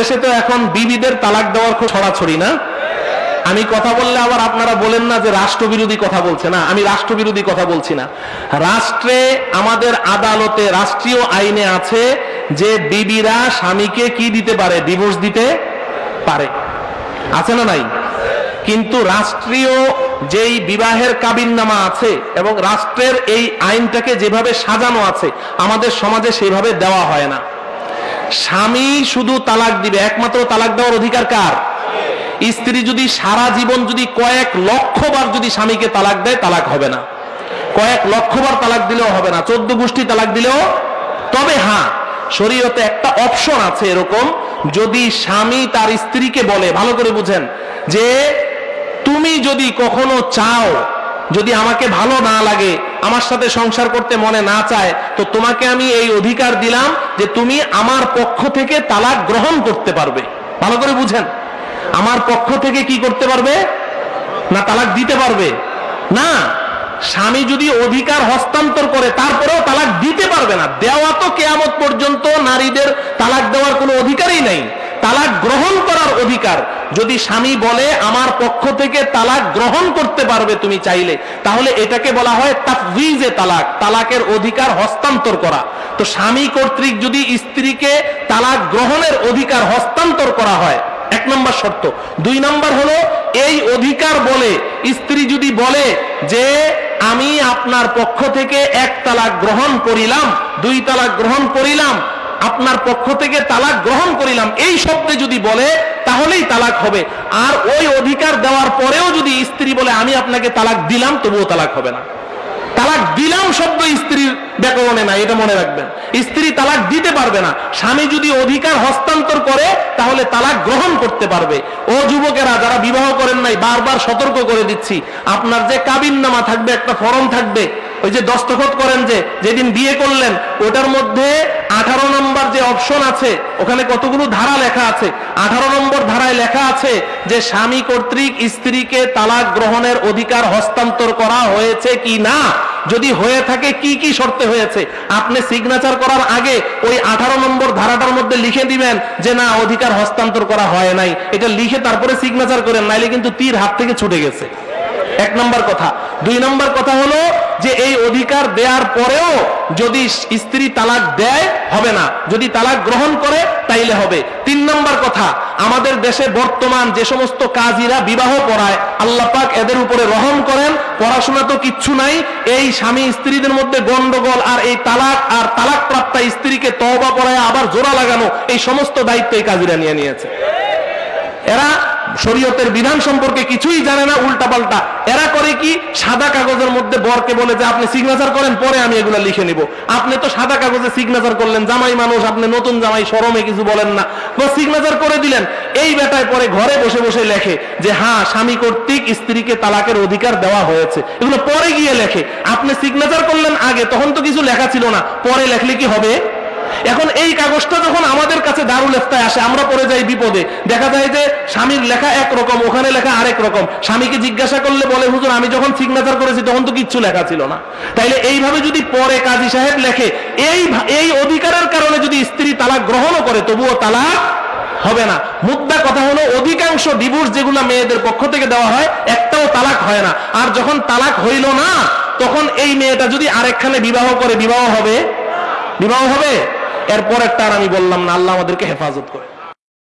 দেশে তো এখন বিবিদের তালাক দেওয়ার খুব ছড়াছড়ি, না? আমি কথা বললে আবার আপনারা বলেন না যে রাষ্ট্রবিরোধী কথা বলছে, না? আমি রাষ্ট্রবিরোধী কথা বলছি না। রাষ্ট্রে আমাদের আদালতে, রাষ্ট্রীয় আইনে আছে যে বিবিরা স্বামীকে কি দিতে পারে? ডিভোর্স দিতে পারে। আছে না নাই? কিন্তু রাষ্ট্রীয় যেই বিবাহের কাবিননামা আছে এবং রাষ্ট্রের এই আইনটাকে যেভাবে সাজানো আছে, আমাদের সমাজে সেইভাবে দেওয়া হয় না। স্বামী শুধু তালাক দিবে, একমাত্র তালাক দেওয়ার অধিকার কার? স্ত্রী যদি সারা জীবন যদি কয়েক লক্ষবার যদি স্বামীকে তালাক দেয়, তালাক হবে না। কয়েক লক্ষবার তালাক দিলেও হবে না, চোদ্দ গোষ্ঠী তালাক দিলেও তবে হ্যাঁ শরীয়তে একটা অপশন আছে এরকম, যদি স্বামী তার স্ত্রীকে বলে, ভালো করে বুঝেন, যে তুমি যদি কখনো চাও যদি আমাকে ভালো না লাগে, আমার সাথে সংসার করতে মনে না চায়, তো তোমাকে আমি এই অধিকার দিলাম যে তুমি আমার পক্ষ থেকে তালাক গ্রহণ করতে পারবে। ভালো করে বুঝেন। আমার পক্ষ থেকে কি করতে পারবে? না তালাক দিতে পারবে? না। স্বামী যদি অধিকার হস্তান্তর করে, তারপরেও তালাক দিতে পারবে না। দেওয়া তো কেয়ামত পর্যন্ত নারীদের তালাক দেওয়ার কোনো অধিকারই নেই। তালাক গ্রহণ করার অধিকার। যদি স্বামী বলে, আমার পক্ষ থেকে তালাক গ্রহণ করতে পারবে তুমি চাইলে, তাহলে এটাকে বলা হয় তাফজিজে তালাক, তালাকের অধিকার হস্তান্তর করা। তো স্বামী কর্তৃক যদি স্ত্রীকে তালাক গ্রহণের অধিকার হস্তান্তর করা হয়, এক নম্বর শর্ত। দুই নম্বর হলো, এই অধিকার বলে, স্ত্রী যদি বলে যে, আমি আপনার পক্ষ থেকে এক তালাক গ্রহণ করিলাম, দুই তালাক গ্রহণ করিলাম আপনার পক্ষ থেকে তালাক গ্রহণ করিলাম। এই শব্দে যদি বলে, তাহলেই তালাক হবে। আর ওই অধিকার দেওয়ার পরেও যদি স্ত্রী বলে, আমি আপনাকে তালাক দিলাম, তবুও তালাক হবে না। তালাক দিলাম শব্দ স্ত্রীর ব্যাকরণে না এটা মনে রাখবেন। স্ত্রী তালাক দিতে পারবে না। স্বামী যদি অধিকার হস্তান্তর করে, তাহলে তালাক গ্রহণ করতে পারবে। ও যুবকেরা, যারা বিবাহ করেন নাই, বারবার সতর্ক করে দিচ্ছি। আপনার যে কাবিন নামা থাকবে, একটা ফরম থাকবে। ওই যে দস্তখত করেন যে, যেদিন বিয়ে করলেন, ওটার মধ্যে আঠারো নম্বর যে অপশন আছে, ওখানে কতগুলো ধারা লেখা আছে? আঠারো নম্বর ধারায় লেখা আছে যে, স্বামী কর্তৃক স্ত্রীকে তালাক গ্রহণের অধিকার হস্তান্তর করা হয়েছে কি না? যদি হয়ে থাকে, কি কি শর্তে হয়েছে? আপনি সিগনেচার করার আগে ওই আঠারো নম্বর ধারাটার মধ্যে লিখে দিবেন যে, না, অধিকার হস্তান্তর করা হয় নাই। এটা লিখে তারপরে সিগনেচার করেন, নাইলে কিন্তু তীর হাত থেকে ছুটে গেছে। এক নম্বর কথা। দুই নম্বর কথা হলো যে এই অধিকার দেওয়ার পরেও যদি স্ত্রী তালাক দেয়, হবে না। যদি তালাক গ্রহণ করে, তাইলে হবে। তিন নম্বর কথা, আমাদের দেশে বর্তমান যে সমস্ত কাজীরা বিবাহ পড়ায়, আল্লাহ পাক এদের উপরে রহম করেন। পড়াশোনা তো কিচ্ছু নাই। এই স্বামী স্ত্রীদের মধ্যে গন্ডগোল আর এই তালাক আর তালাক প্রাপ্তা স্ত্রীকে তওবা পড়ায় আবার জোড়া লাগানো, এই সমস্ত দায়িত্ব এই কাজীরা নিয়ে নিয়েছে। এরা শরীয়তের বিধান সম্পর্কে কিছুই জানে না উল্টা পাল্টা এরা করে কি? সাদা কাগজের মধ্যে বরকে বলে যে, আপনি সিগনেচার করেন, পরে আমি এগুলো লিখে নিব। আপনি তো সাদা কাগজে সিগনেচার করলেন, জামাই মানুষ, আপনি নতুন জামাই সরমে কিছু বলেন না। সিগনেচার করে দিলেন। এই বেটায় পরে ঘরে বসে বসে লেখে যে হ্যাঁ স্বামী কর্তৃক স্ত্রীকে তালাকের অধিকার দেওয়া হয়েছে। এগুলো পরে গিয়ে লেখে। আপনি সিগনেচার করলেন আগে, তখন তো কিছু লেখা ছিল না। পরে লেখলে কি হবে? এখন এই কাগজটা যখন আমাদের কাছে দারুল ইফতায় আসে, আমরা পড়ে যাই বিপদে। দেখা যায় যে স্বামীর লেখা একরকম ওখানে লেখা আরেক রকম। স্বামীকে জিজ্ঞাসা করলে বলে, হুজুর, আমি যখন সিগনেচার করেছি, তখন তো কিচ্ছু লেখা ছিল না। তাইলে এইভাবে যদি পরে কাজী সাহেব লেখে, এই এই অধিকারের কারণে যদি স্ত্রী তালাক গ্রহণও করে, তবুও তালাক হবে না। মুদ্রা কথা হলো, অধিকাংশ ডিভোর্স যেগুলো মেয়েদের পক্ষ থেকে দেওয়া হয়, একটাও তালাক হয় না। আর যখন তালাক হইল না, তখন এই মেয়েটা যদি আরেকখানে বিবাহ করে, বিবাহ হবে? বিবাহ হবে? এরপর একটা আর আমি বললাম না আল্লাহ আমাদেরকে হেফাজত করে।